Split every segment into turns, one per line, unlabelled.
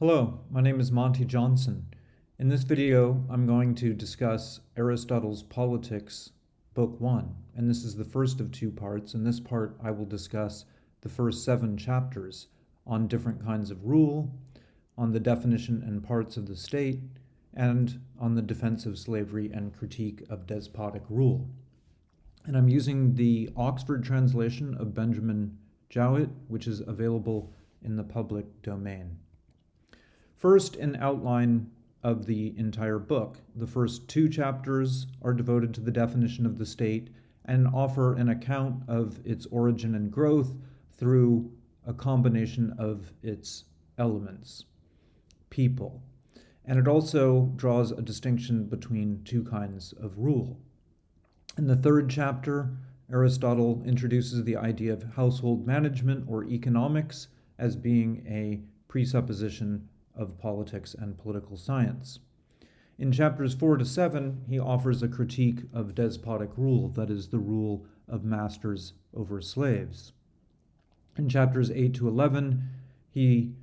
Hello, my name is Monty Johnson. In this video, I'm going to discuss Aristotle's Politics, Book 1, and this is the first of two parts. In this part, I will discuss the first seven chapters on different kinds of rule, on the definition and parts of the state, and on the defense of slavery and critique of despotic rule. And I'm using the Oxford translation of Benjamin Jowett, which is available in the public domain. First, an outline of the entire book. The first two chapters are devoted to the definition of the state and offer an account of its origin and growth through a combination of its elements, people. And it also draws a distinction between two kinds of rule. In the third chapter, Aristotle introduces the idea of household management or economics as being a presupposition of politics and political science. In chapters 4 to 7, he offers a critique of despotic rule, that is, the rule of masters over slaves. In chapters 8 to 11, he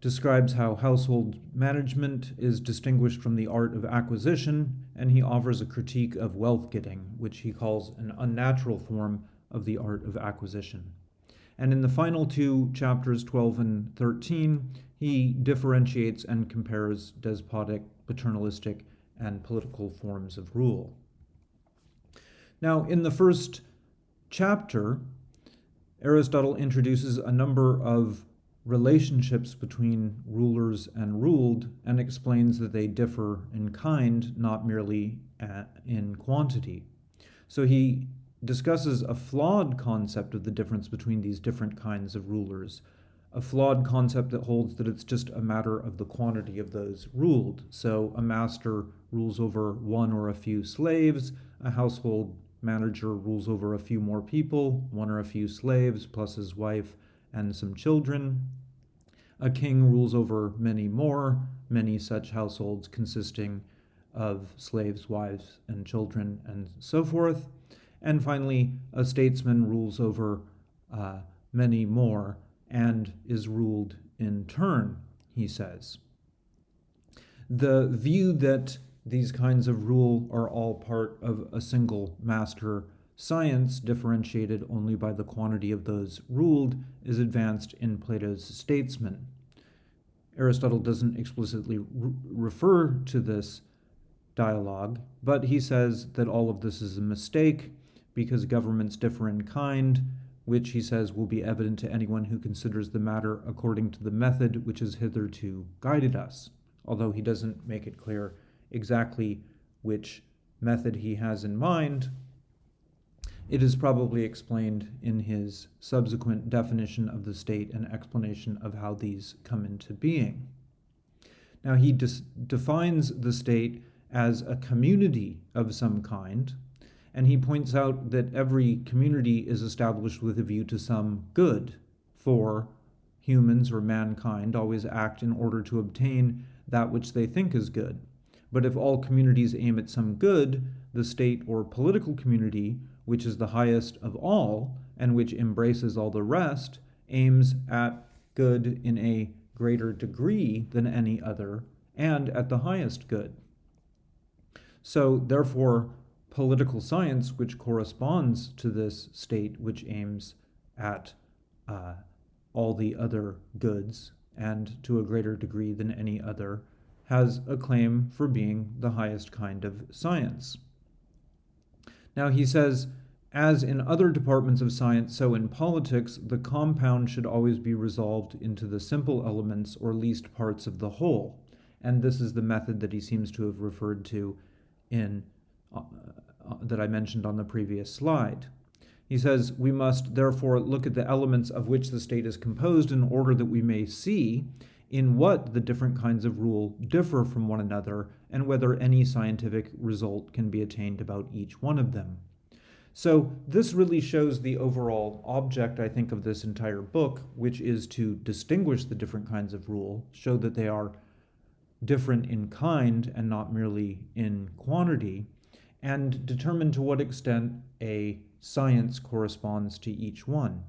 describes how household management is distinguished from the art of acquisition, and he offers a critique of wealth getting, which he calls an unnatural form of the art of acquisition. And in the final two chapters, 12 and 13, he differentiates and compares despotic, paternalistic, and political forms of rule. Now, in the first chapter, Aristotle introduces a number of relationships between rulers and ruled and explains that they differ in kind, not merely uh, in quantity. So he discusses a flawed concept of the difference between these different kinds of rulers a flawed concept that holds that it's just a matter of the quantity of those ruled. So a master rules over one or a few slaves, a household manager rules over a few more people, one or a few slaves, plus his wife and some children. A king rules over many more, many such households consisting of slaves, wives, and children, and so forth. And finally, a statesman rules over uh, many more, and is ruled in turn, he says. The view that these kinds of rule are all part of a single master science, differentiated only by the quantity of those ruled, is advanced in Plato's Statesman. Aristotle doesn't explicitly re refer to this dialogue, but he says that all of this is a mistake because governments differ in kind, which he says will be evident to anyone who considers the matter according to the method which has hitherto guided us, although he doesn't make it clear exactly which method he has in mind. It is probably explained in his subsequent definition of the state and explanation of how these come into being. Now, he defines the state as a community of some kind, and he points out that every community is established with a view to some good, for humans or mankind always act in order to obtain that which they think is good. But if all communities aim at some good, the state or political community, which is the highest of all and which embraces all the rest, aims at good in a greater degree than any other and at the highest good. So, therefore, political science, which corresponds to this state, which aims at uh, all the other goods and to a greater degree than any other, has a claim for being the highest kind of science. Now, he says, as in other departments of science, so in politics, the compound should always be resolved into the simple elements or least parts of the whole. And this is the method that he seems to have referred to in uh, that I mentioned on the previous slide. He says, we must therefore look at the elements of which the state is composed in order that we may see in what the different kinds of rule differ from one another and whether any scientific result can be attained about each one of them. So this really shows the overall object, I think, of this entire book, which is to distinguish the different kinds of rule, show that they are different in kind and not merely in quantity, and determine to what extent a science corresponds to each one.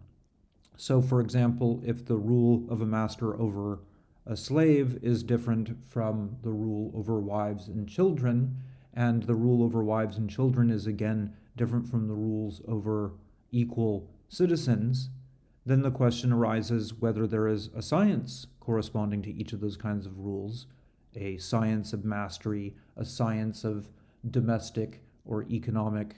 So, for example, if the rule of a master over a slave is different from the rule over wives and children, and the rule over wives and children is again different from the rules over equal citizens, then the question arises whether there is a science corresponding to each of those kinds of rules a science of mastery, a science of domestic or economic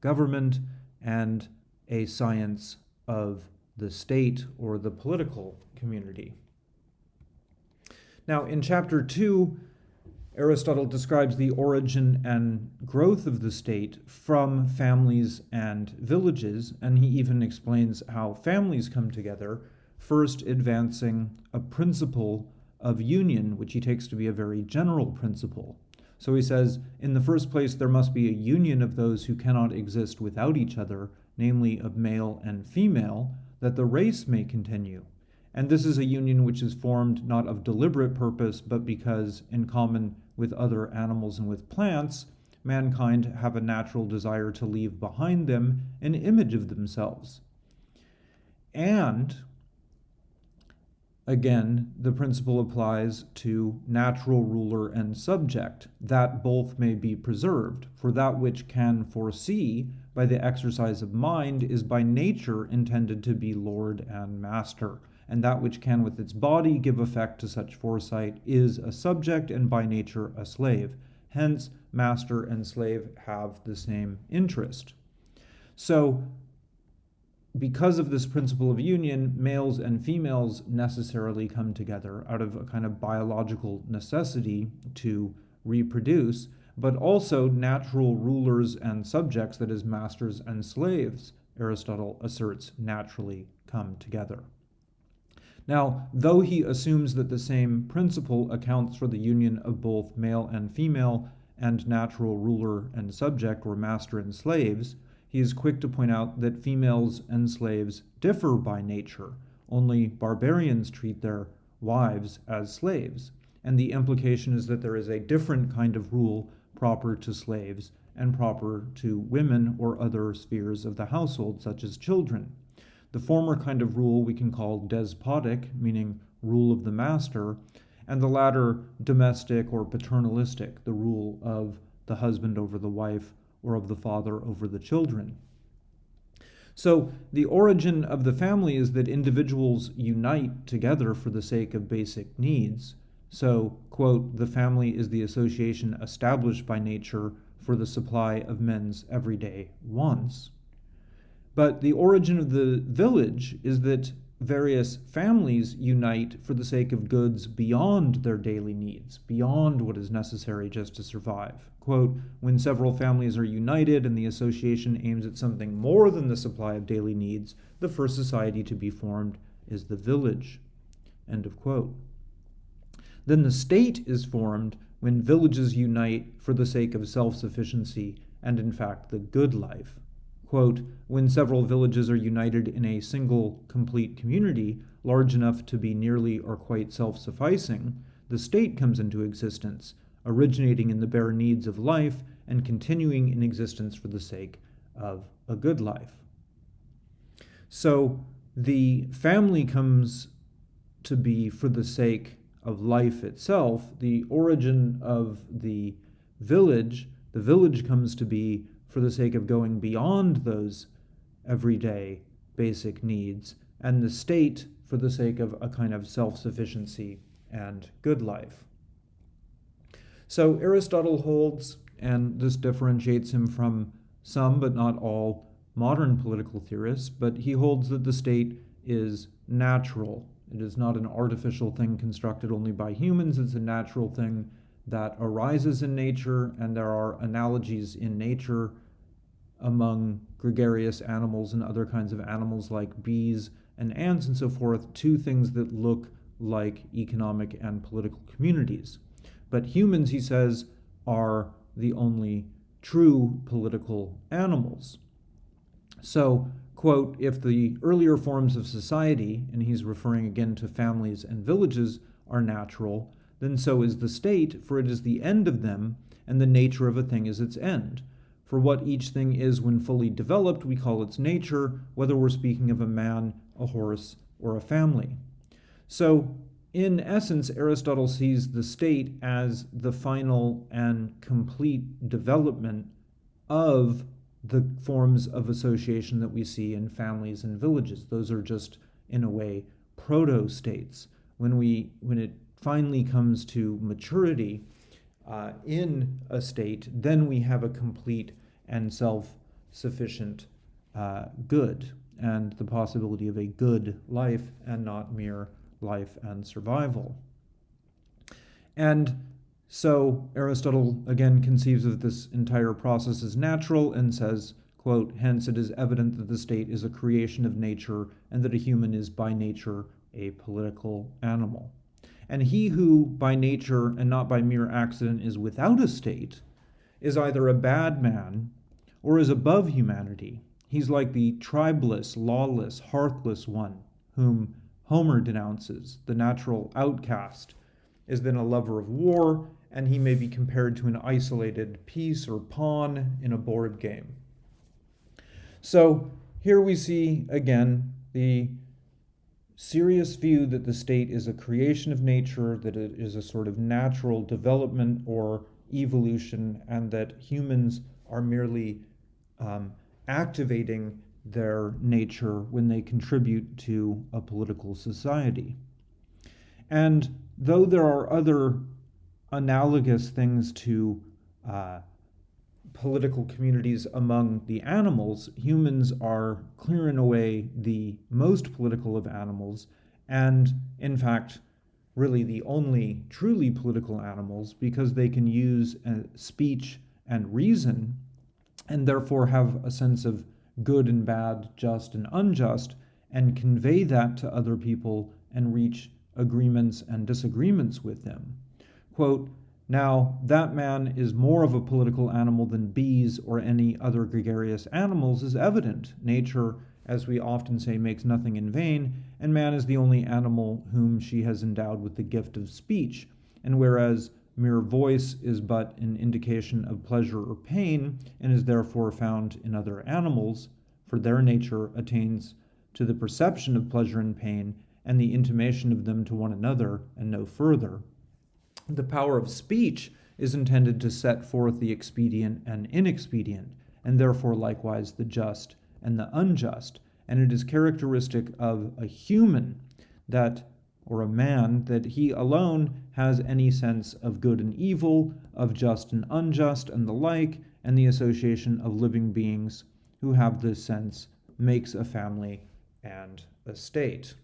government, and a science of the state or the political community. Now, in chapter 2, Aristotle describes the origin and growth of the state from families and villages, and he even explains how families come together, first advancing a principle of union, which he takes to be a very general principle. So he says, in the first place, there must be a union of those who cannot exist without each other, namely of male and female, that the race may continue. And this is a union which is formed not of deliberate purpose, but because, in common with other animals and with plants, mankind have a natural desire to leave behind them an image of themselves. And again, the principle applies to natural ruler and subject, that both may be preserved. For that which can foresee by the exercise of mind is by nature intended to be lord and master and that which can with its body give effect to such foresight is a subject and by nature a slave. Hence, master and slave have the same interest. So, because of this principle of union, males and females necessarily come together out of a kind of biological necessity to reproduce, but also natural rulers and subjects, that is, masters and slaves, Aristotle asserts naturally come together. Now, though he assumes that the same principle accounts for the union of both male and female and natural ruler and subject or master and slaves, he is quick to point out that females and slaves differ by nature. Only barbarians treat their wives as slaves. And the implication is that there is a different kind of rule proper to slaves and proper to women or other spheres of the household, such as children. The former kind of rule we can call despotic, meaning rule of the master, and the latter domestic or paternalistic, the rule of the husband over the wife or of the father over the children. So, the origin of the family is that individuals unite together for the sake of basic needs. So, quote, the family is the association established by nature for the supply of men's everyday wants. But the origin of the village is that various families unite for the sake of goods beyond their daily needs, beyond what is necessary just to survive. Quote, when several families are united and the association aims at something more than the supply of daily needs, the first society to be formed is the village. End of quote. Then the state is formed when villages unite for the sake of self sufficiency and, in fact, the good life quote, when several villages are united in a single complete community, large enough to be nearly or quite self sufficing, the state comes into existence, originating in the bare needs of life and continuing in existence for the sake of a good life. So the family comes to be for the sake of life itself. The origin of the village, the village comes to be for the sake of going beyond those everyday basic needs, and the state for the sake of a kind of self sufficiency and good life. So Aristotle holds, and this differentiates him from some but not all modern political theorists, but he holds that the state is natural. It is not an artificial thing constructed only by humans, it's a natural thing that arises in nature, and there are analogies in nature among gregarious animals and other kinds of animals like bees and ants and so forth to things that look like economic and political communities. But humans, he says, are the only true political animals. So, quote, if the earlier forms of society, and he's referring again to families and villages, are natural, then so is the state, for it is the end of them, and the nature of a thing is its end. For what each thing is when fully developed, we call its nature, whether we're speaking of a man, a horse, or a family. So, in essence, Aristotle sees the state as the final and complete development of the forms of association that we see in families and villages. Those are just, in a way, proto states. When we when it finally comes to maturity uh, in a state, then we have a complete and self-sufficient uh, good and the possibility of a good life and not mere life and survival. And so Aristotle again conceives of this entire process as natural and says, quote, hence it is evident that the state is a creation of nature and that a human is by nature a political animal. And he who by nature and not by mere accident is without a state is either a bad man or is above humanity. He's like the tribeless, lawless, heartless one whom Homer denounces, the natural outcast, is then a lover of war and he may be compared to an isolated piece or pawn in a board game. So here we see again the serious view that the state is a creation of nature, that it is a sort of natural development or evolution, and that humans are merely um, activating their nature when they contribute to a political society. And though there are other analogous things to uh, political communities among the animals, humans are clear and away the most political of animals, and in fact, really the only truly political animals because they can use uh, speech and reason and therefore have a sense of good and bad, just and unjust, and convey that to other people and reach agreements and disagreements with them. Quote, now, that man is more of a political animal than bees or any other gregarious animals is evident. Nature, as we often say, makes nothing in vain, and man is the only animal whom she has endowed with the gift of speech. And whereas mere voice is but an indication of pleasure or pain, and is therefore found in other animals, for their nature attains to the perception of pleasure and pain, and the intimation of them to one another, and no further. The power of speech is intended to set forth the expedient and inexpedient, and therefore likewise the just and the unjust. And it is characteristic of a human that, or a man, that he alone has any sense of good and evil, of just and unjust, and the like, and the association of living beings who have this sense makes a family and a state.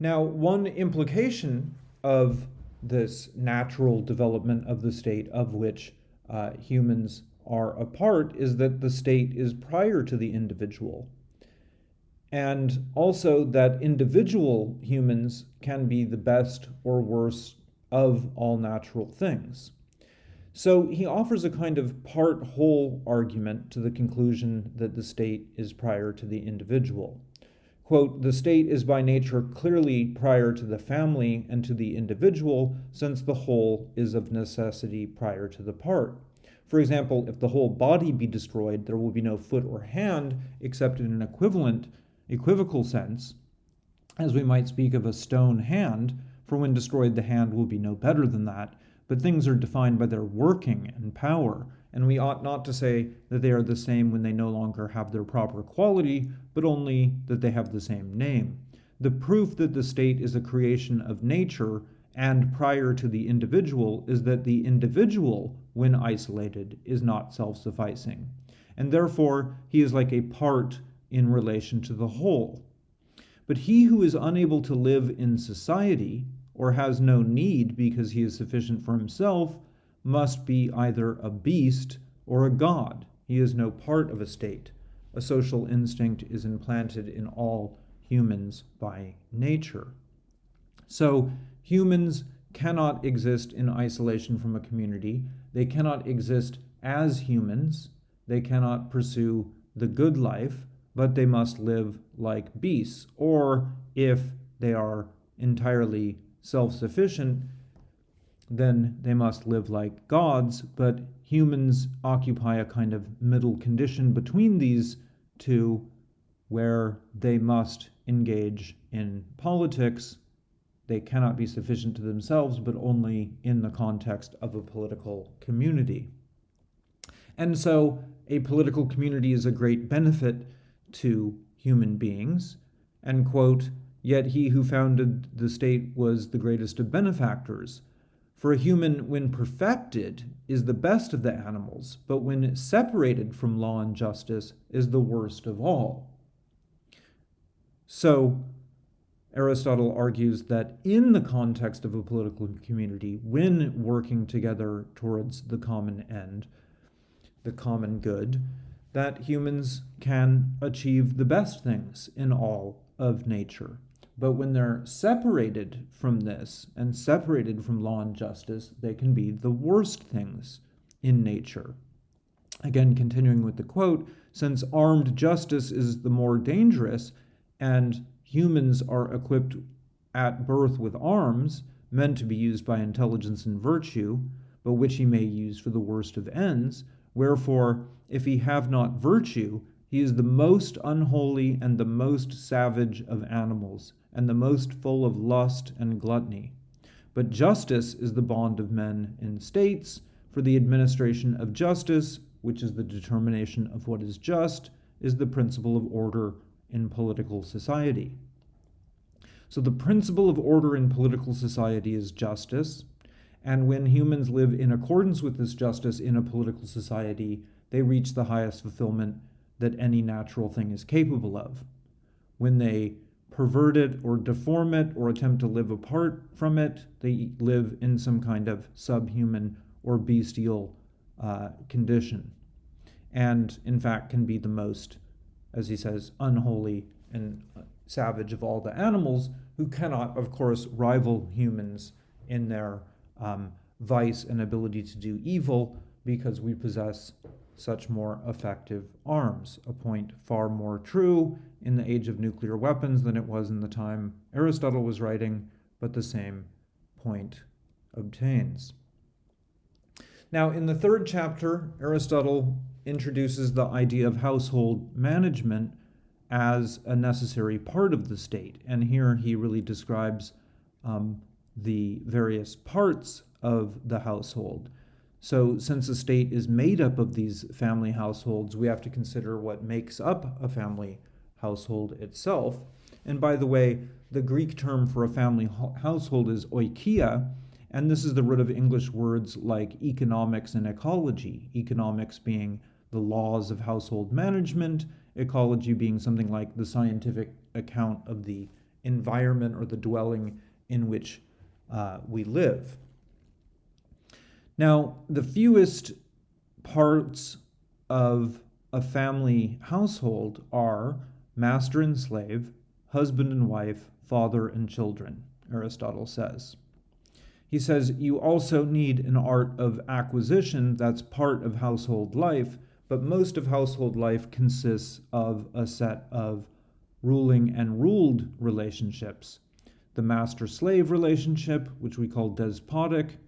Now, one implication of this natural development of the state of which uh, humans are a part is that the state is prior to the individual. And also that individual humans can be the best or worst of all natural things. So he offers a kind of part whole argument to the conclusion that the state is prior to the individual quote, the state is by nature clearly prior to the family and to the individual, since the whole is of necessity prior to the part. For example, if the whole body be destroyed, there will be no foot or hand, except in an equivalent, equivocal sense, as we might speak of a stone hand, for when destroyed, the hand will be no better than that. But things are defined by their working and power, and we ought not to say that they are the same when they no longer have their proper quality, but only that they have the same name. The proof that the state is a creation of nature and prior to the individual is that the individual, when isolated, is not self sufficing, and therefore he is like a part in relation to the whole. But he who is unable to live in society, or has no need because he is sufficient for himself, must be either a beast or a god. He is no part of a state. A social instinct is implanted in all humans by nature. So humans cannot exist in isolation from a community. They cannot exist as humans. They cannot pursue the good life, but they must live like beasts. Or if they are entirely self sufficient, then they must live like gods, but humans occupy a kind of middle condition between these two where they must engage in politics, they cannot be sufficient to themselves, but only in the context of a political community. And so a political community is a great benefit to human beings. And, quote, yet he who founded the state was the greatest of benefactors. For a human, when perfected, is the best of the animals, but when separated from law and justice, is the worst of all. So, Aristotle argues that in the context of a political community, when working together towards the common end, the common good, that humans can achieve the best things in all of nature. But when they're separated from this and separated from law and justice, they can be the worst things in nature. Again, continuing with the quote, since armed justice is the more dangerous and humans are equipped at birth with arms meant to be used by intelligence and virtue, but which he may use for the worst of ends, Wherefore, if he have not virtue, he is the most unholy and the most savage of animals, and the most full of lust and gluttony. But justice is the bond of men in states, for the administration of justice, which is the determination of what is just, is the principle of order in political society. So, the principle of order in political society is justice, and when humans live in accordance with this justice in a political society, they reach the highest fulfillment that any natural thing is capable of. When they pervert it or deform it or attempt to live apart from it, they live in some kind of subhuman or bestial uh, condition. And in fact, can be the most, as he says, unholy and savage of all the animals who cannot, of course, rival humans in their um, vice and ability to do evil because we possess such more effective arms. A point far more true in the age of nuclear weapons than it was in the time Aristotle was writing, but the same point obtains. Now, in the third chapter, Aristotle introduces the idea of household management as a necessary part of the state. And here he really describes um, the various parts of the household. So, since a state is made up of these family households, we have to consider what makes up a family household itself. And by the way, the Greek term for a family household is oikia, and this is the root of English words like economics and ecology. Economics being the laws of household management, ecology being something like the scientific account of the environment or the dwelling in which uh, we live. Now, the fewest parts of a family household are master and slave, husband and wife, father and children, Aristotle says. He says you also need an art of acquisition that's part of household life, but most of household life consists of a set of ruling and ruled relationships the master slave relationship, which we call despotic,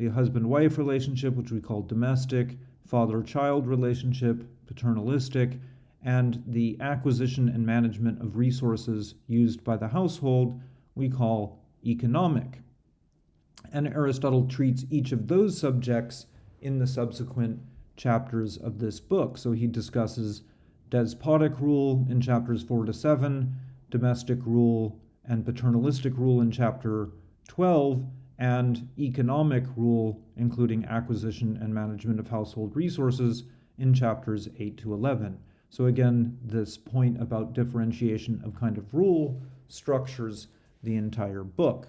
the husband wife relationship, which we call domestic, father child relationship, paternalistic, and the acquisition and management of resources used by the household, we call economic. And Aristotle treats each of those subjects in the subsequent chapters of this book. So he discusses despotic rule in chapters 4 to 7, domestic rule and paternalistic rule in chapter 12, and economic rule, including acquisition and management of household resources, in chapters 8 to 11. So, again, this point about differentiation of kind of rule structures the entire book.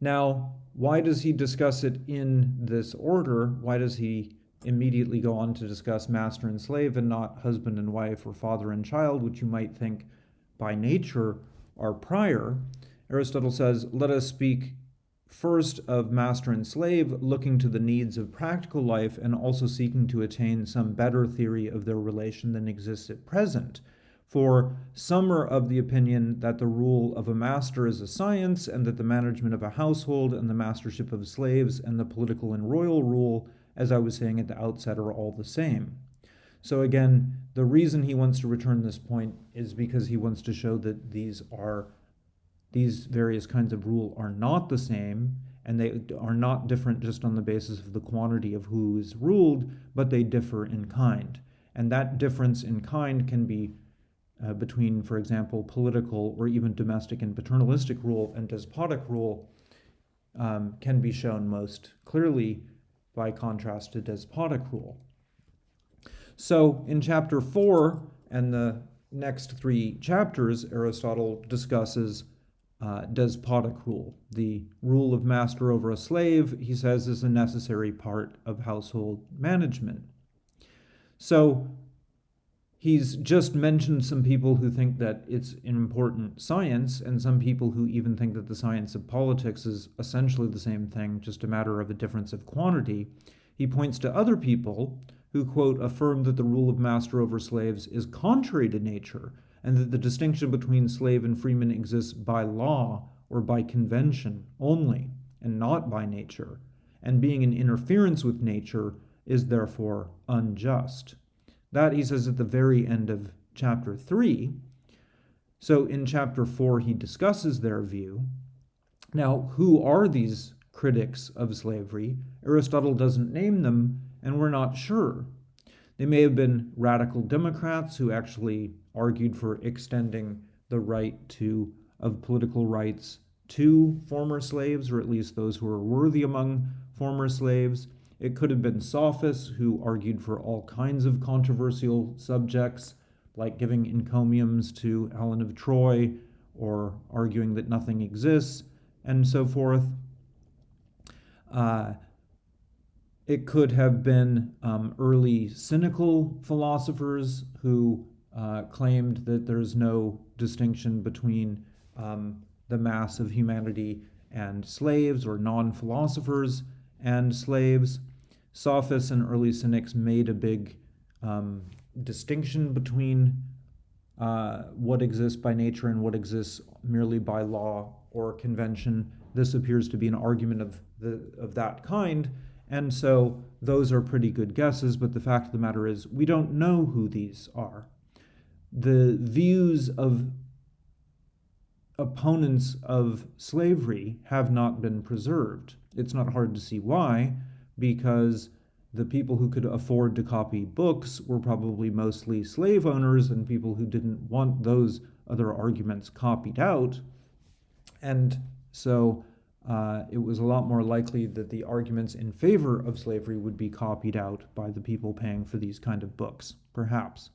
Now, why does he discuss it in this order? Why does he immediately go on to discuss master and slave and not husband and wife or father and child, which you might think by nature are prior, Aristotle says, Let us speak first of master and slave, looking to the needs of practical life and also seeking to attain some better theory of their relation than exists at present. For some are of the opinion that the rule of a master is a science, and that the management of a household and the mastership of slaves and the political and royal rule, as I was saying at the outset, are all the same. So again, the reason he wants to return this point is because he wants to show that these are these various kinds of rule are not the same and they are not different just on the basis of the quantity of who is ruled, but they differ in kind. And that difference in kind can be uh, between, for example, political or even domestic and paternalistic rule and despotic rule um, can be shown most clearly by contrast to despotic rule. So in chapter four and the next three chapters, Aristotle discusses uh, despotic rule. The rule of master over a slave, he says, is a necessary part of household management. So he's just mentioned some people who think that it's an important science, and some people who even think that the science of politics is essentially the same thing, just a matter of a difference of quantity. He points to other people who, quote, affirm that the rule of master over slaves is contrary to nature, and that the distinction between slave and freeman exists by law or by convention only, and not by nature, and being in interference with nature is therefore unjust. That, he says, at the very end of chapter 3. So in chapter 4, he discusses their view. Now, who are these critics of slavery? Aristotle doesn't name them, and we're not sure. They may have been radical Democrats who actually argued for extending the right to of political rights to former slaves, or at least those who were worthy among former slaves. It could have been sophists who argued for all kinds of controversial subjects, like giving encomiums to Helen of Troy, or arguing that nothing exists, and so forth. Uh, it could have been um, early cynical philosophers who uh, claimed that there's no distinction between um, the mass of humanity and slaves, or non philosophers and slaves. Sophists and early cynics made a big um, distinction between uh, what exists by nature and what exists merely by law or convention. This appears to be an argument of, the, of that kind and so those are pretty good guesses, but the fact of the matter is we don't know who these are. The views of opponents of slavery have not been preserved. It's not hard to see why, because the people who could afford to copy books were probably mostly slave owners and people who didn't want those other arguments copied out. And so uh, it was a lot more likely that the arguments in favor of slavery would be copied out by the people paying for these kind of books, perhaps.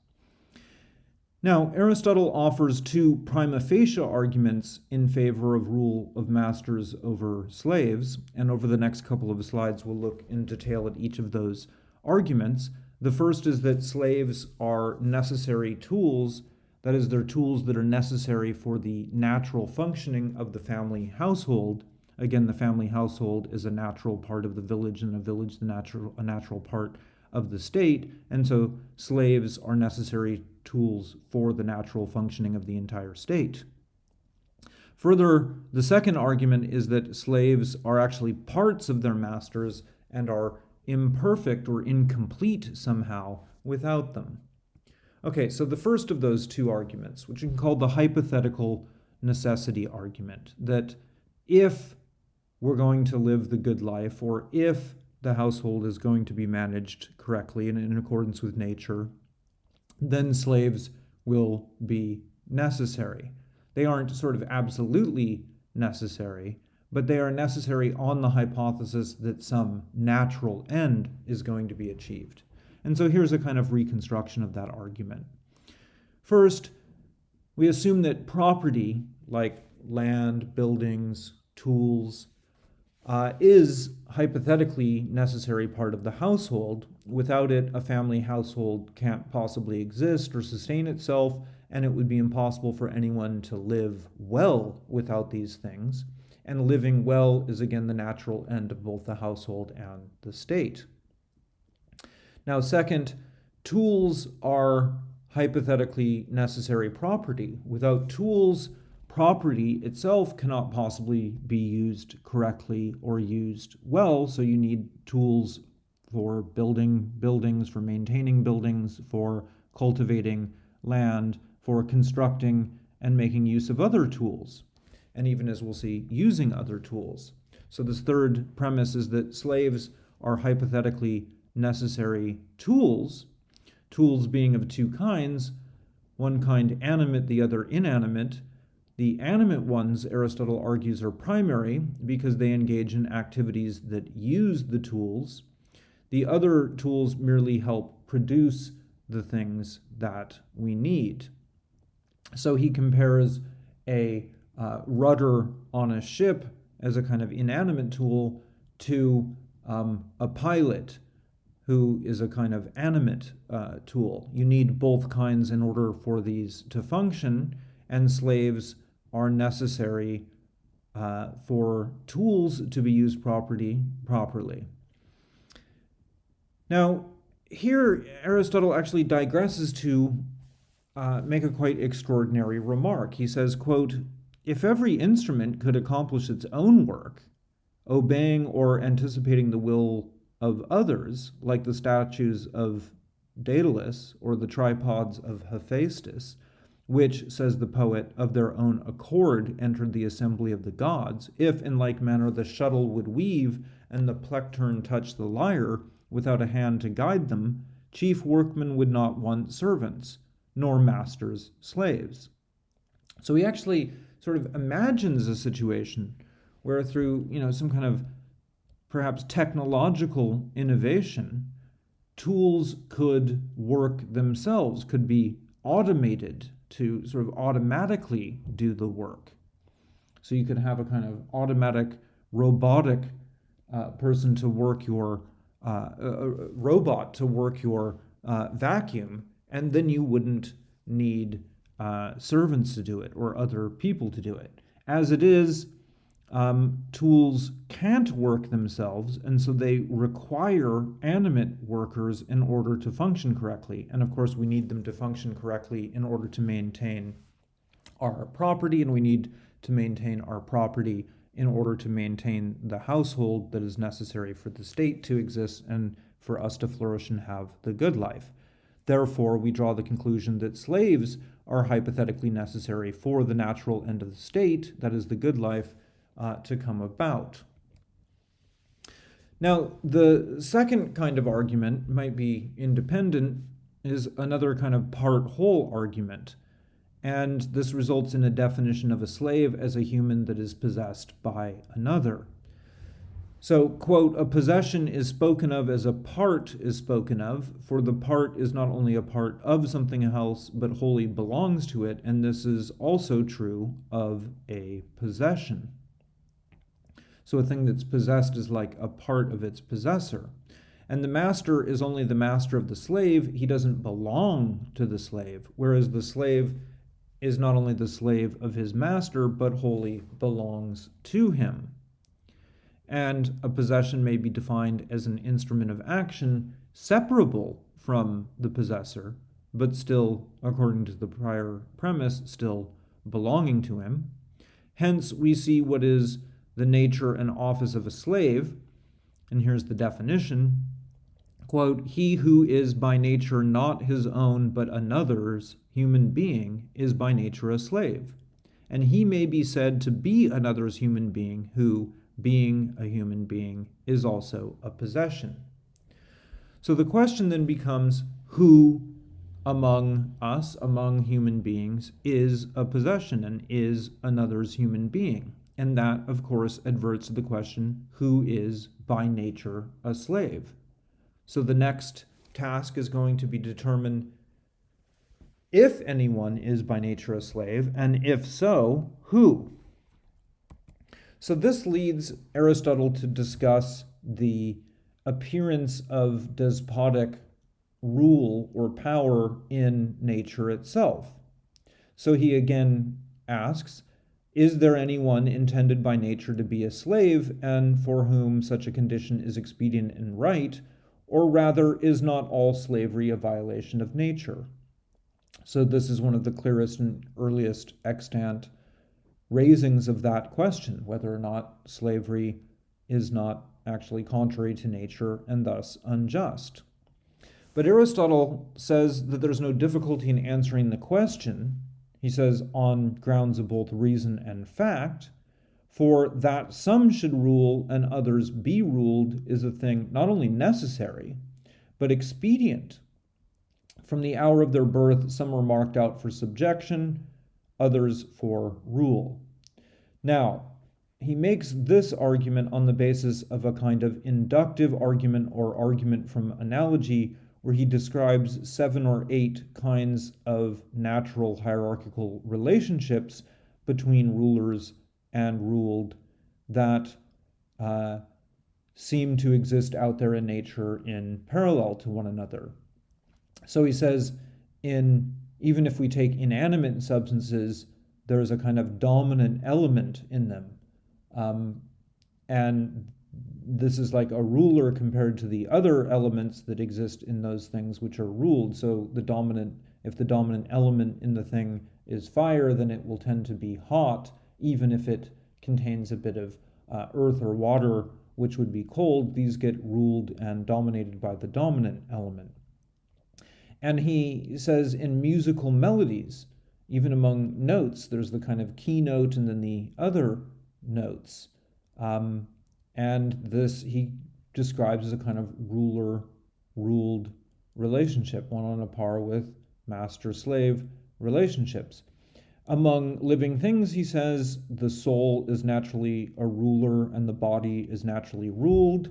Now, Aristotle offers two prima facie arguments in favor of rule of masters over slaves, and over the next couple of slides, we'll look in detail at each of those arguments. The first is that slaves are necessary tools, that is, they're tools that are necessary for the natural functioning of the family household, Again, the family household is a natural part of the village, and a village the natural a natural part of the state, and so slaves are necessary tools for the natural functioning of the entire state. Further, the second argument is that slaves are actually parts of their masters and are imperfect or incomplete somehow without them. Okay, so the first of those two arguments, which you can call the hypothetical necessity argument, that if we're going to live the good life, or if the household is going to be managed correctly and in accordance with nature, then slaves will be necessary. They aren't sort of absolutely necessary, but they are necessary on the hypothesis that some natural end is going to be achieved. And so here's a kind of reconstruction of that argument. First, we assume that property, like land, buildings, tools, uh, is hypothetically necessary part of the household. Without it, a family household can't possibly exist or sustain itself, and it would be impossible for anyone to live well without these things. And living well is again the natural end of both the household and the state. Now, second, tools are hypothetically necessary property. Without tools, property itself cannot possibly be used correctly or used well, so you need tools for building buildings, for maintaining buildings, for cultivating land, for constructing and making use of other tools, and even as we'll see, using other tools. So, this third premise is that slaves are hypothetically necessary tools, tools being of two kinds one kind animate, the other inanimate. The animate ones, Aristotle argues, are primary because they engage in activities that use the tools. The other tools merely help produce the things that we need. So he compares a uh, rudder on a ship as a kind of inanimate tool to um, a pilot who is a kind of animate uh, tool. You need both kinds in order for these to function, and slaves are necessary uh, for tools to be used property, properly. Now, here Aristotle actually digresses to uh, make a quite extraordinary remark. He says, quote, if every instrument could accomplish its own work, obeying or anticipating the will of others, like the statues of Daedalus or the tripods of Hephaestus, which, says the poet, of their own accord entered the assembly of the gods, if in like manner the shuttle would weave and the plectrum touch the lyre without a hand to guide them, chief workmen would not want servants, nor masters slaves. So he actually sort of imagines a situation where through, you know, some kind of perhaps technological innovation, tools could work themselves, could be automated to sort of automatically do the work. So you could have a kind of automatic, robotic uh, person to work your uh, a robot to work your uh, vacuum, and then you wouldn't need uh, servants to do it or other people to do it. As it is, um, tools can't work themselves, and so they require animate workers in order to function correctly. And of course, we need them to function correctly in order to maintain our property, and we need to maintain our property in order to maintain the household that is necessary for the state to exist and for us to flourish and have the good life. Therefore, we draw the conclusion that slaves are hypothetically necessary for the natural end of the state, that is, the good life, uh, to come about. Now, the second kind of argument might be independent, is another kind of part whole argument. And this results in a definition of a slave as a human that is possessed by another. So, quote, a possession is spoken of as a part is spoken of, for the part is not only a part of something else, but wholly belongs to it, and this is also true of a possession. So a thing that's possessed is like a part of its possessor. And the master is only the master of the slave, he doesn't belong to the slave, whereas the slave is not only the slave of his master, but wholly belongs to him. And a possession may be defined as an instrument of action separable from the possessor, but still, according to the prior premise, still belonging to him. Hence, we see what is the nature and office of a slave. And here's the definition quote, He who is by nature not his own but another's human being is by nature a slave. And he may be said to be another's human being who, being a human being, is also a possession. So the question then becomes who among us, among human beings, is a possession and is another's human being? And that, of course, adverts to the question who is by nature a slave? So the next task is going to be to determine if anyone is by nature a slave, and if so, who? So this leads Aristotle to discuss the appearance of despotic rule or power in nature itself. So he again asks is there anyone intended by nature to be a slave, and for whom such a condition is expedient and right? Or rather, is not all slavery a violation of nature? So, this is one of the clearest and earliest extant raisings of that question whether or not slavery is not actually contrary to nature and thus unjust. But Aristotle says that there's no difficulty in answering the question. He says, on grounds of both reason and fact, for that some should rule and others be ruled is a thing not only necessary, but expedient. From the hour of their birth, some are marked out for subjection, others for rule. Now, he makes this argument on the basis of a kind of inductive argument or argument from analogy, where he describes seven or eight kinds of natural hierarchical relationships between rulers and ruled that uh, seem to exist out there in nature in parallel to one another. So he says, in even if we take inanimate substances, there's a kind of dominant element in them. Um, and this is like a ruler compared to the other elements that exist in those things which are ruled. So the dominant, if the dominant element in the thing is fire, then it will tend to be hot, even if it contains a bit of uh, earth or water, which would be cold. These get ruled and dominated by the dominant element. And he says in musical melodies, even among notes, there's the kind of keynote and then the other notes. Um, and this he describes as a kind of ruler ruled relationship, one on a par with master slave relationships. Among living things, he says, the soul is naturally a ruler and the body is naturally ruled.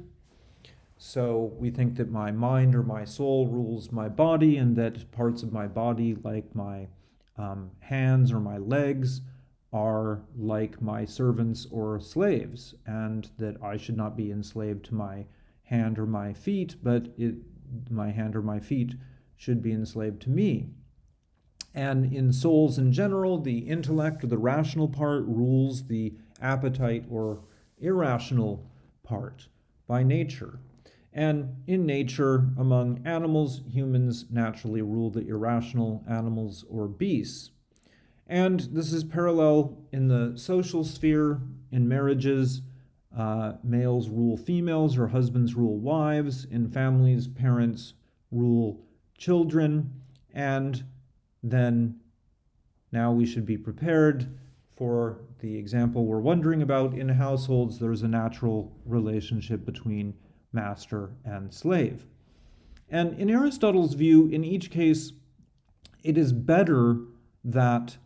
So we think that my mind or my soul rules my body, and that parts of my body, like my um, hands or my legs, are like my servants or slaves, and that I should not be enslaved to my hand or my feet, but it, my hand or my feet should be enslaved to me. And in souls in general, the intellect or the rational part rules the appetite or irrational part by nature. And in nature, among animals, humans naturally rule the irrational animals or beasts. And this is parallel in the social sphere, in marriages. Uh, males rule females or husbands rule wives. In families, parents rule children. And then now we should be prepared for the example we're wondering about. In households, there's a natural relationship between master and slave. And in Aristotle's view, in each case, it is better that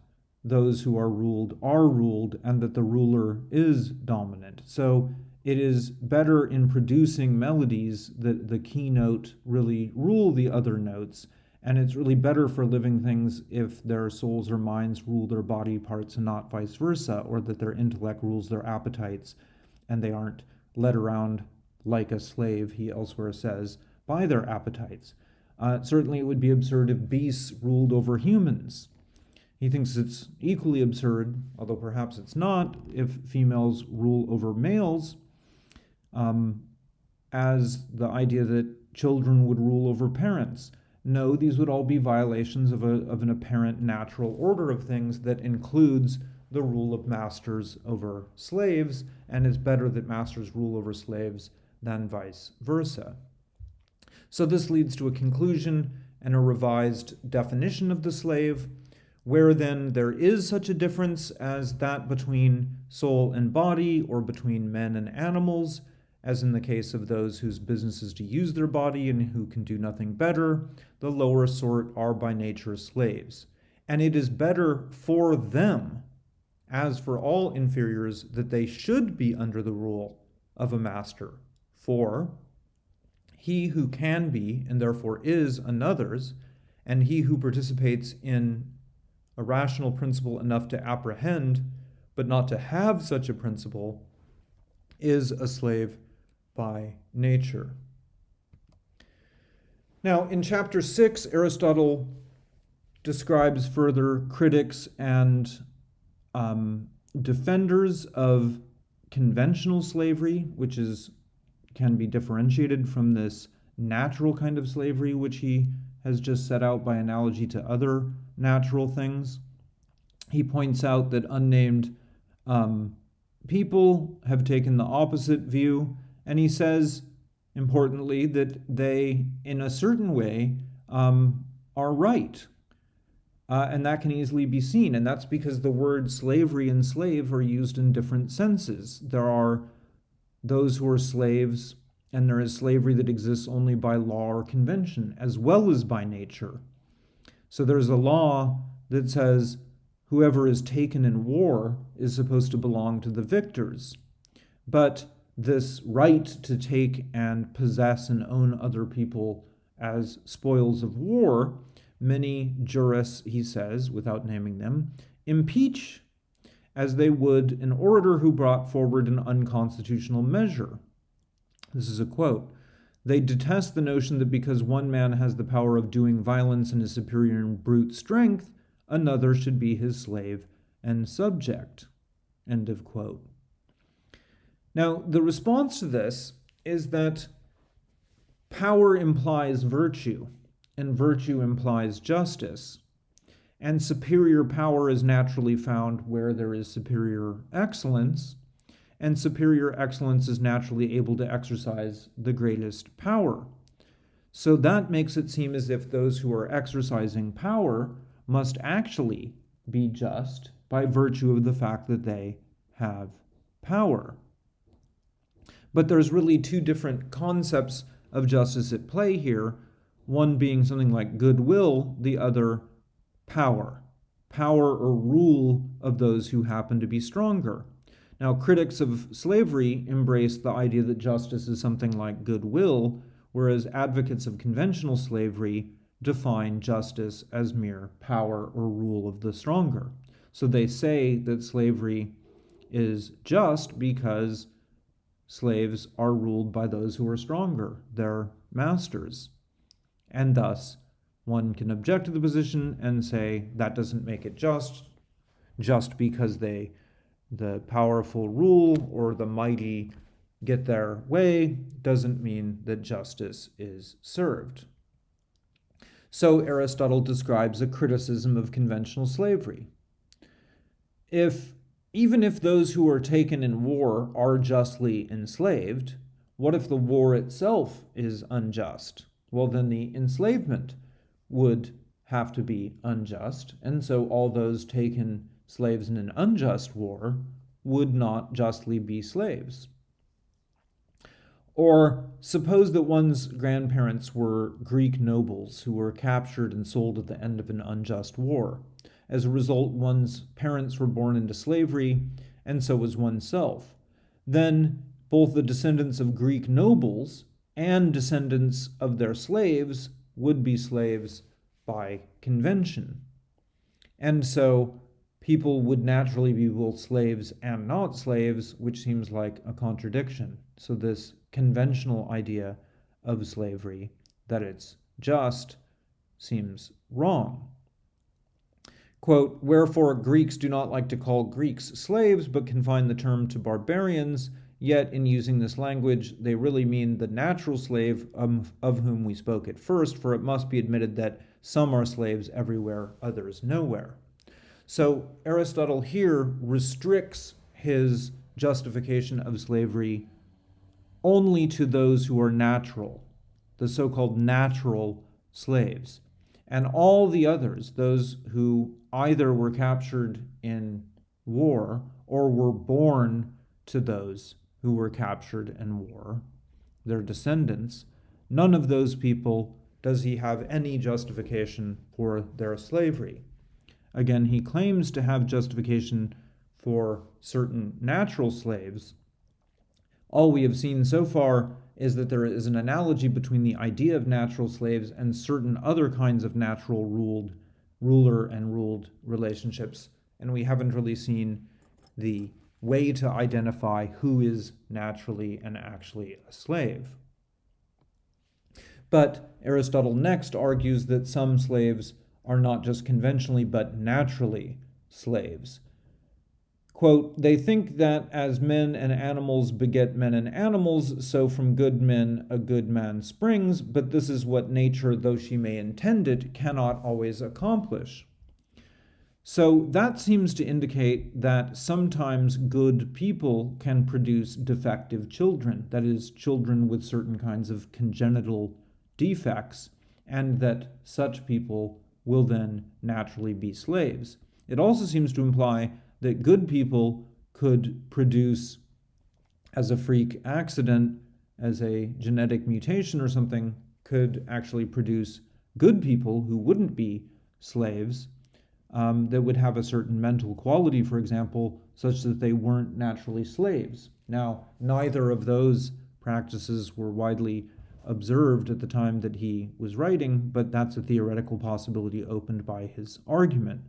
those who are ruled are ruled and that the ruler is dominant. So it is better in producing melodies that the keynote really rule the other notes. And it's really better for living things if their souls or minds rule their body parts and not vice versa, or that their intellect rules their appetites and they aren't led around like a slave, he elsewhere says, by their appetites. Uh, certainly, it would be absurd if beasts ruled over humans. He thinks it's equally absurd, although perhaps it's not, if females rule over males, um, as the idea that children would rule over parents. No, these would all be violations of, a, of an apparent natural order of things that includes the rule of masters over slaves, and it's better that masters rule over slaves than vice versa. So this leads to a conclusion and a revised definition of the slave, where then there is such a difference as that between soul and body, or between men and animals, as in the case of those whose business is to use their body and who can do nothing better, the lower sort are by nature slaves. And it is better for them, as for all inferiors, that they should be under the rule of a master for he who can be, and therefore is, another's, and he who participates in a rational principle enough to apprehend, but not to have such a principle, is a slave by nature. Now, in chapter 6, Aristotle describes further critics and um, defenders of conventional slavery, which is can be differentiated from this natural kind of slavery, which he has just set out by analogy to other natural things. He points out that unnamed um, people have taken the opposite view, and he says, importantly, that they, in a certain way, um, are right. Uh, and that can easily be seen. And that's because the words slavery and slave are used in different senses. There are those who are slaves, and there is slavery that exists only by law or convention, as well as by nature. So there's a law that says whoever is taken in war is supposed to belong to the victors. But this right to take and possess and own other people as spoils of war, many jurists, he says, without naming them, impeach as they would an orator who brought forward an unconstitutional measure. This is a quote. They detest the notion that because one man has the power of doing violence and is superior in brute strength, another should be his slave and subject. End of quote. Now, the response to this is that power implies virtue, and virtue implies justice. And superior power is naturally found where there is superior excellence, and superior excellence is naturally able to exercise the greatest power. So that makes it seem as if those who are exercising power must actually be just by virtue of the fact that they have power. But there's really two different concepts of justice at play here, one being something like goodwill, the other power. Power or rule of those who happen to be stronger. Now, critics of slavery embrace the idea that justice is something like goodwill, whereas advocates of conventional slavery define justice as mere power or rule of the stronger. So they say that slavery is just because slaves are ruled by those who are stronger, their masters. And thus, one can object to the position and say that doesn't make it just, just because they, the powerful rule or the mighty get their way doesn't mean that justice is served. So Aristotle describes a criticism of conventional slavery. If even if those who are taken in war are justly enslaved, what if the war itself is unjust? Well, then the enslavement would have to be unjust, and so all those taken slaves in an unjust war would not justly be slaves. Or suppose that one's grandparents were Greek nobles who were captured and sold at the end of an unjust war. As a result, one's parents were born into slavery, and so was oneself. Then both the descendants of Greek nobles and descendants of their slaves would be slaves by convention. And so people would naturally be both slaves and not slaves, which seems like a contradiction. So, this conventional idea of slavery, that it's just, seems wrong. Quote, Wherefore Greeks do not like to call Greeks slaves, but confine the term to barbarians, yet in using this language, they really mean the natural slave of, of whom we spoke at first, for it must be admitted that some are slaves everywhere, others nowhere. So Aristotle here restricts his justification of slavery only to those who are natural, the so called natural slaves. And all the others, those who either were captured in war or were born to those who were captured in war, their descendants, none of those people does he have any justification for their slavery. Again, he claims to have justification for certain natural slaves. All we have seen so far is that there is an analogy between the idea of natural slaves and certain other kinds of natural ruled ruler and ruled relationships, and we haven't really seen the way to identify who is naturally and actually a slave. But Aristotle next argues that some slaves are not just conventionally but naturally slaves. Quote, they think that as men and animals beget men and animals, so from good men a good man springs, but this is what nature, though she may intend it, cannot always accomplish. So that seems to indicate that sometimes good people can produce defective children, that is, children with certain kinds of congenital defects, and that such people will then naturally be slaves. It also seems to imply that good people could produce, as a freak accident, as a genetic mutation or something, could actually produce good people who wouldn't be slaves um, that would have a certain mental quality, for example, such that they weren't naturally slaves. Now, neither of those practices were widely observed at the time that he was writing, but that's a theoretical possibility opened by his argument.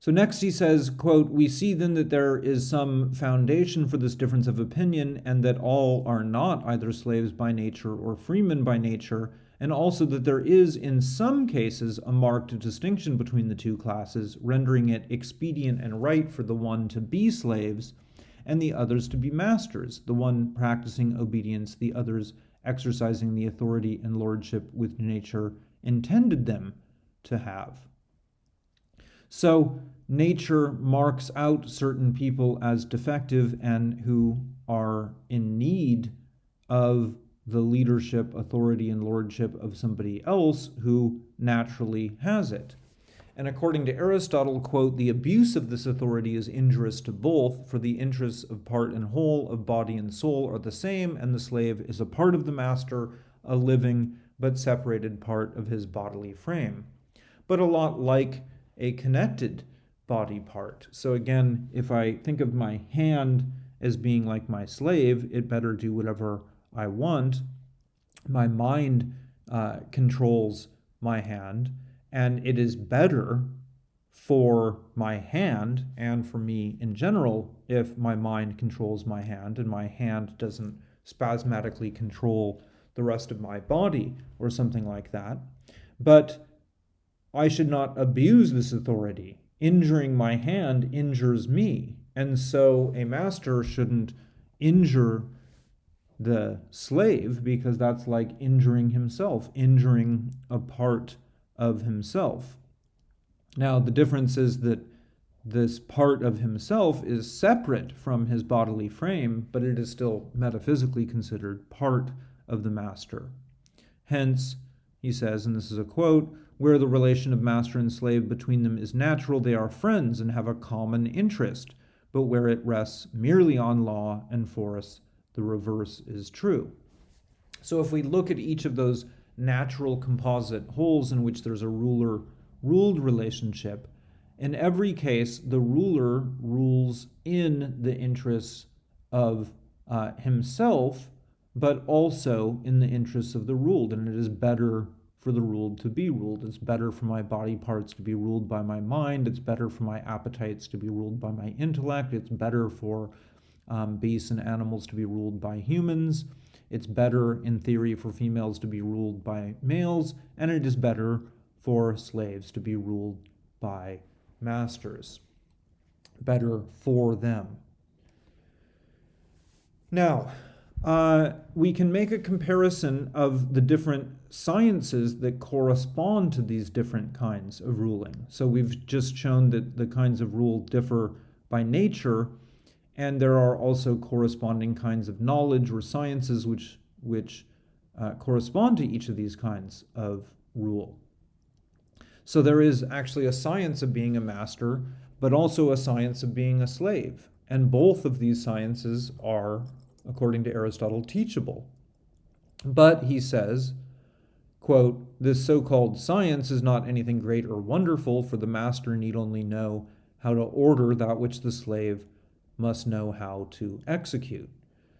So next he says, quote, We see then that there is some foundation for this difference of opinion, and that all are not either slaves by nature or freemen by nature, and also that there is in some cases a marked distinction between the two classes, rendering it expedient and right for the one to be slaves, and the others to be masters, the one practicing obedience, the others exercising the authority and lordship which nature intended them to have. So, nature marks out certain people as defective and who are in need of the leadership, authority, and lordship of somebody else who naturally has it. And according to Aristotle, quote, the abuse of this authority is injurious to both, for the interests of part and whole, of body and soul, are the same, and the slave is a part of the master, a living but separated part of his bodily frame. But a lot like a connected body part. So again, if I think of my hand as being like my slave, it better do whatever I want. My mind uh, controls my hand, and it is better for my hand and for me in general if my mind controls my hand and my hand doesn't spasmodically control the rest of my body or something like that. But I should not abuse this authority. Injuring my hand injures me. And so a master shouldn't injure the slave because that's like injuring himself, injuring a part of himself. Now, the difference is that this part of himself is separate from his bodily frame, but it is still metaphysically considered part of the master. Hence, he says, and this is a quote, where the relation of master and slave between them is natural, they are friends and have a common interest, but where it rests merely on law and force, the reverse is true. So if we look at each of those natural composite wholes in which there's a ruler ruled relationship, in every case, the ruler rules in the interests of uh, himself, but also in the interests of the ruled, and it is better for the ruled to be ruled. It's better for my body parts to be ruled by my mind. It's better for my appetites to be ruled by my intellect. It's better for um, beasts and animals to be ruled by humans. It's better, in theory, for females to be ruled by males. And it is better for slaves to be ruled by masters. Better for them. Now, uh, we can make a comparison of the different sciences that correspond to these different kinds of ruling. So we've just shown that the kinds of rule differ by nature, and there are also corresponding kinds of knowledge or sciences which, which uh, correspond to each of these kinds of rule. So there is actually a science of being a master, but also a science of being a slave. And both of these sciences are according to Aristotle, teachable. But, he says, quote, this so-called science is not anything great or wonderful, for the master need only know how to order that which the slave must know how to execute.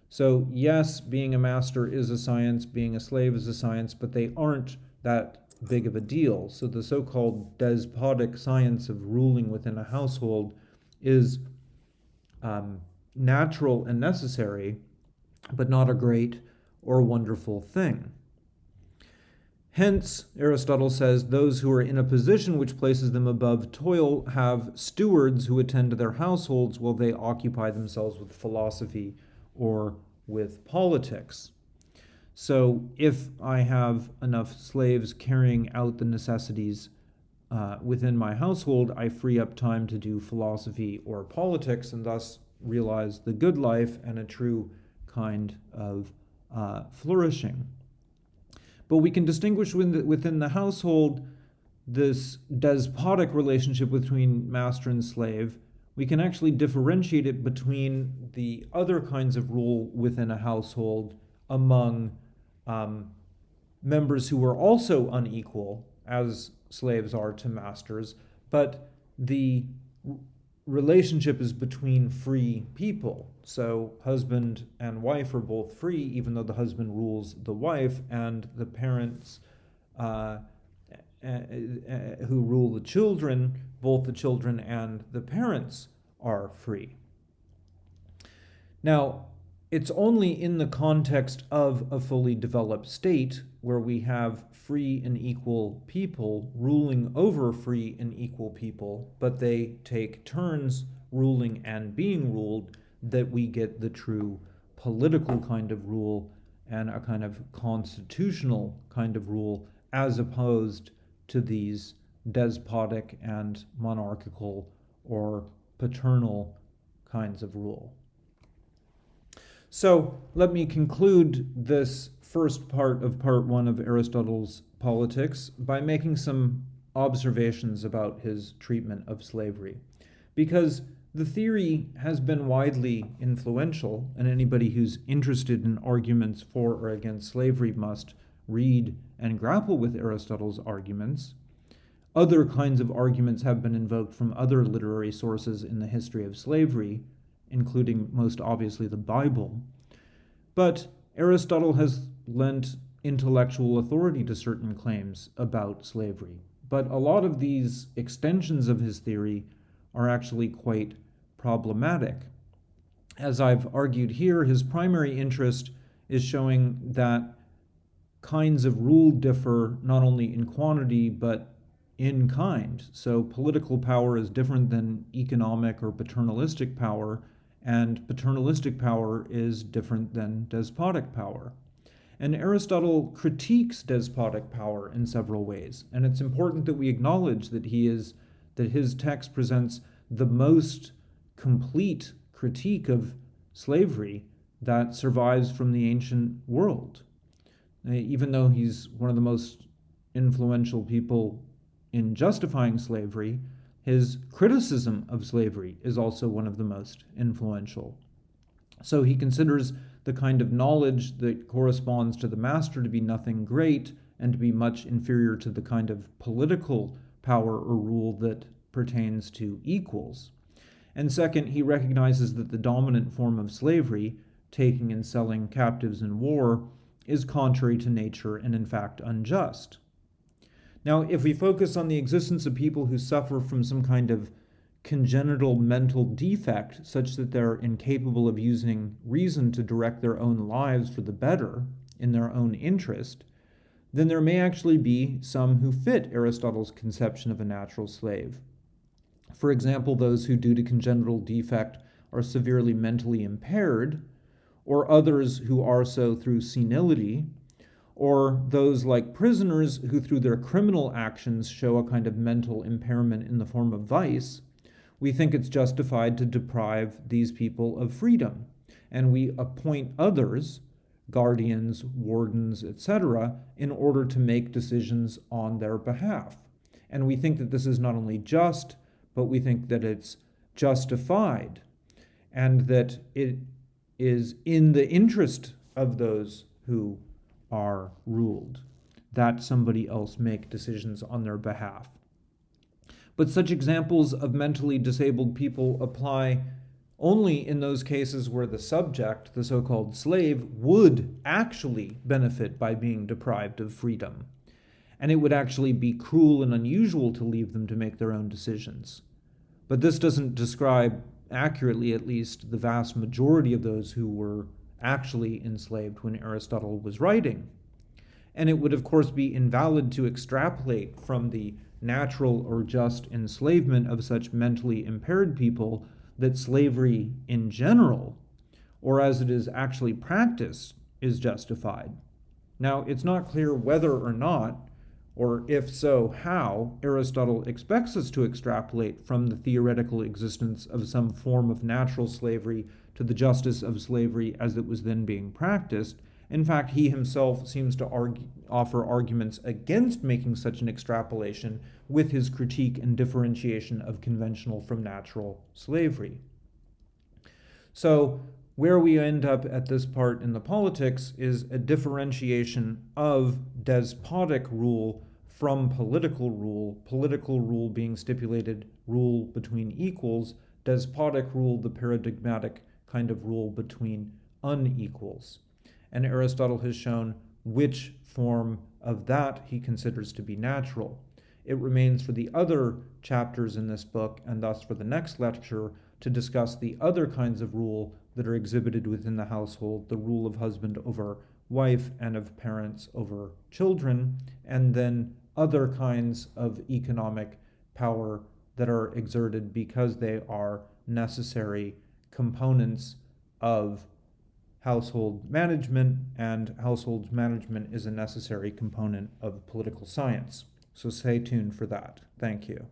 So, yes, being a master is a science, being a slave is a science, but they aren't that big of a deal. So, the so called despotic science of ruling within a household is um, natural and necessary, but not a great or wonderful thing. Hence, Aristotle says, those who are in a position which places them above toil have stewards who attend to their households while they occupy themselves with philosophy or with politics. So, if I have enough slaves carrying out the necessities uh, within my household, I free up time to do philosophy or politics and thus realize the good life and a true kind of uh, flourishing. But we can distinguish within the, within the household this despotic relationship between master and slave. We can actually differentiate it between the other kinds of rule within a household among um, members who are also unequal, as slaves are to masters, but the relationship is between free people. So husband and wife are both free, even though the husband rules the wife, and the parents uh, uh, who rule the children, both the children and the parents are free. Now, it's only in the context of a fully developed state where we have free and equal people ruling over free and equal people, but they take turns ruling and being ruled, that we get the true political kind of rule and a kind of constitutional kind of rule, as opposed to these despotic and monarchical or paternal kinds of rule. So let me conclude this first part of part one of Aristotle's Politics by making some observations about his treatment of slavery. Because the theory has been widely influential, and anybody who's interested in arguments for or against slavery must read and grapple with Aristotle's arguments. Other kinds of arguments have been invoked from other literary sources in the history of slavery, including most obviously the Bible. But Aristotle has lent intellectual authority to certain claims about slavery. But a lot of these extensions of his theory are actually quite problematic. As I've argued here, his primary interest is showing that kinds of rule differ not only in quantity but in kind. So political power is different than economic or paternalistic power, and paternalistic power is different than despotic power. And Aristotle critiques despotic power in several ways, and it's important that we acknowledge that he is that his text presents the most complete critique of slavery that survives from the ancient world. Uh, even though he's one of the most influential people in justifying slavery, his criticism of slavery is also one of the most influential. So he considers the kind of knowledge that corresponds to the master to be nothing great and to be much inferior to the kind of political power or rule that pertains to equals. And second, he recognizes that the dominant form of slavery, taking and selling captives in war, is contrary to nature and in fact unjust. Now, if we focus on the existence of people who suffer from some kind of congenital mental defect, such that they're incapable of using reason to direct their own lives for the better in their own interest, then there may actually be some who fit Aristotle's conception of a natural slave. For example, those who, due to congenital defect, are severely mentally impaired, or others who are so through senility, or those like prisoners who, through their criminal actions, show a kind of mental impairment in the form of vice, we think it's justified to deprive these people of freedom. And we appoint others, guardians, wardens, etc., in order to make decisions on their behalf. And we think that this is not only just, but we think that it's justified and that it is in the interest of those who are ruled, that somebody else make decisions on their behalf. But such examples of mentally disabled people apply only in those cases where the subject, the so called slave, would actually benefit by being deprived of freedom. And it would actually be cruel and unusual to leave them to make their own decisions. But this doesn't describe accurately, at least, the vast majority of those who were actually enslaved when Aristotle was writing. And it would, of course, be invalid to extrapolate from the natural or just enslavement of such mentally impaired people that slavery in general, or as it is actually practiced, is justified. Now, it's not clear whether or not or if so, how, Aristotle expects us to extrapolate from the theoretical existence of some form of natural slavery to the justice of slavery as it was then being practiced. In fact, he himself seems to argue, offer arguments against making such an extrapolation with his critique and differentiation of conventional from natural slavery. So, where we end up at this part in the politics is a differentiation of despotic rule from political rule, political rule being stipulated rule between equals, despotic rule the paradigmatic kind of rule between unequals. And Aristotle has shown which form of that he considers to be natural. It remains for the other chapters in this book, and thus for the next lecture, to discuss the other kinds of rule that are exhibited within the household the rule of husband over wife and of parents over children, and then other kinds of economic power that are exerted because they are necessary components of household management, and household management is a necessary component of political science. So stay tuned for that. Thank you.